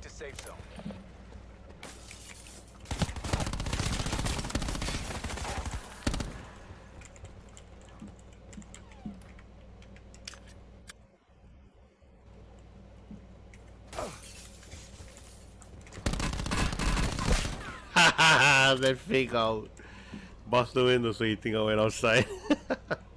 to safe zone. Haha, that out. Bust the window so you think I went outside.